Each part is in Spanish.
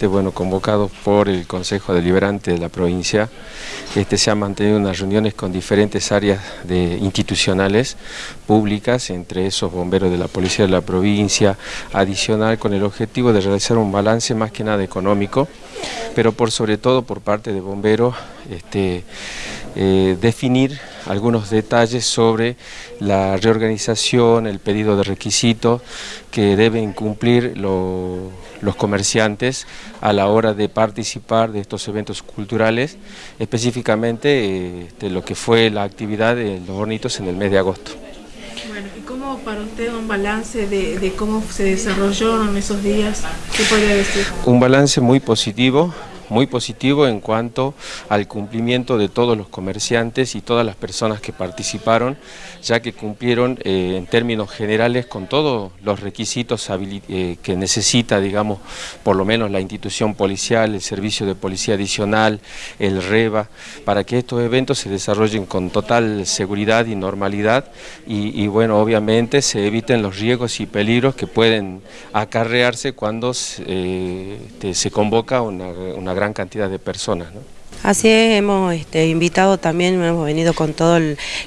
Bueno, convocado por el Consejo Deliberante de la provincia, este, se han mantenido unas reuniones con diferentes áreas institucionales públicas, entre esos bomberos de la Policía de la provincia, adicional con el objetivo de realizar un balance más que nada económico, pero por sobre todo por parte de bomberos, este, eh, definir algunos detalles sobre la reorganización, el pedido de requisitos que deben cumplir los comerciantes a la hora de participar de estos eventos culturales, específicamente este, lo que fue la actividad de los hornitos en el mes de agosto. Bueno, ¿y cómo para usted un balance de, de cómo se desarrollaron esos días? ¿Qué podría decir? Un balance muy positivo, muy positivo en cuanto al cumplimiento de todos los comerciantes y todas las personas que participaron, ya que cumplieron eh, en términos generales con todos los requisitos eh, que necesita, digamos, por lo menos la institución policial, el servicio de policía adicional, el REBA, para que estos eventos se desarrollen con total seguridad y normalidad y, bueno, obviamente se eviten los riesgos y peligros que pueden acarrearse cuando eh, se convoca una gran cantidad de personas. Así es, hemos este, invitado también, hemos venido con toda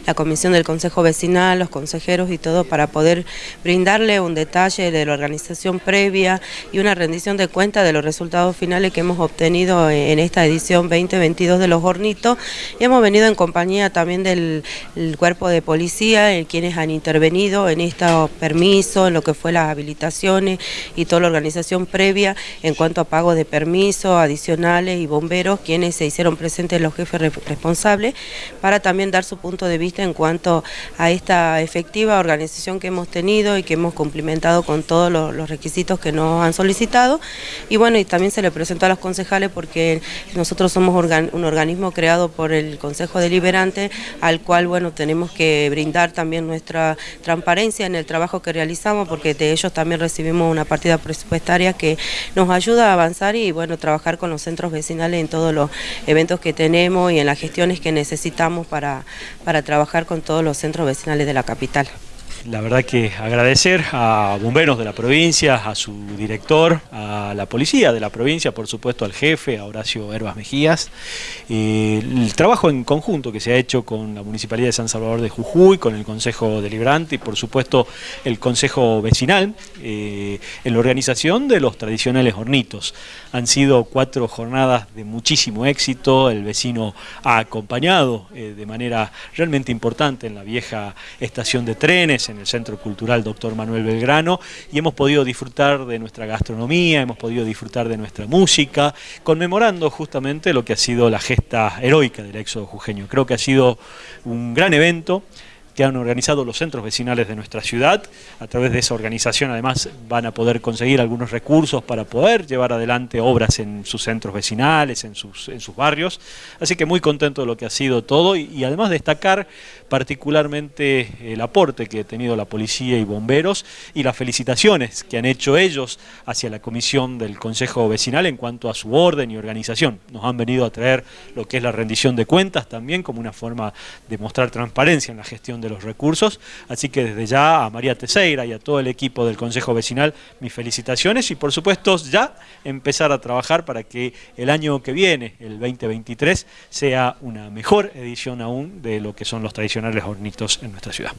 la comisión del Consejo Vecinal, los consejeros y todo para poder brindarle un detalle de la organización previa y una rendición de cuenta de los resultados finales que hemos obtenido en esta edición 2022 de Los Hornitos. Y hemos venido en compañía también del cuerpo de policía, quienes han intervenido en estos permisos, en lo que fue las habilitaciones y toda la organización previa en cuanto a pago de permisos adicionales y bomberos, quienes se hicieron presentes los jefes responsables para también dar su punto de vista en cuanto a esta efectiva organización que hemos tenido y que hemos cumplimentado con todos los, requisitos que nos han solicitado. Y bueno y también se le presentó a los concejales porque nosotros somos un organismo creado por el Consejo Deliberante al cual bueno tenemos que brindar también nuestra transparencia en el trabajo que realizamos porque de ellos también recibimos una partida presupuestaria que nos ayuda a avanzar y bueno trabajar con los centros vecinales en todos los eventos que tenemos y en las gestiones que necesitamos para, para trabajar con todos los centros vecinales de la capital la verdad que agradecer a bomberos de la provincia, a su director, a la policía de la provincia, por supuesto al jefe, a Horacio Herbas Mejías, eh, el trabajo en conjunto que se ha hecho con la Municipalidad de San Salvador de Jujuy, con el Consejo Deliberante y por supuesto el Consejo Vecinal, eh, en la organización de los tradicionales hornitos. Han sido cuatro jornadas de muchísimo éxito, el vecino ha acompañado eh, de manera realmente importante en la vieja estación de trenes, en el Centro Cultural Doctor Manuel Belgrano y hemos podido disfrutar de nuestra gastronomía, hemos podido disfrutar de nuestra música, conmemorando justamente lo que ha sido la gesta heroica del éxodo jujeño. Creo que ha sido un gran evento, que han organizado los centros vecinales de nuestra ciudad. A través de esa organización además van a poder conseguir algunos recursos para poder llevar adelante obras en sus centros vecinales, en sus, en sus barrios. Así que muy contento de lo que ha sido todo y, además destacar particularmente el aporte que ha tenido la policía y bomberos y las felicitaciones que han hecho ellos hacia la comisión del Consejo Vecinal en cuanto a su orden y organización. Nos han venido a traer lo que es la rendición de cuentas también como una forma de mostrar transparencia en la gestión de los recursos. Así que desde ya a María Teseira y a todo el equipo del Consejo Vecinal mis felicitaciones y por supuesto ya empezar a trabajar para que el año que viene, el 2023, sea una mejor edición aún de lo que son los tradicionales hornitos en nuestra ciudad.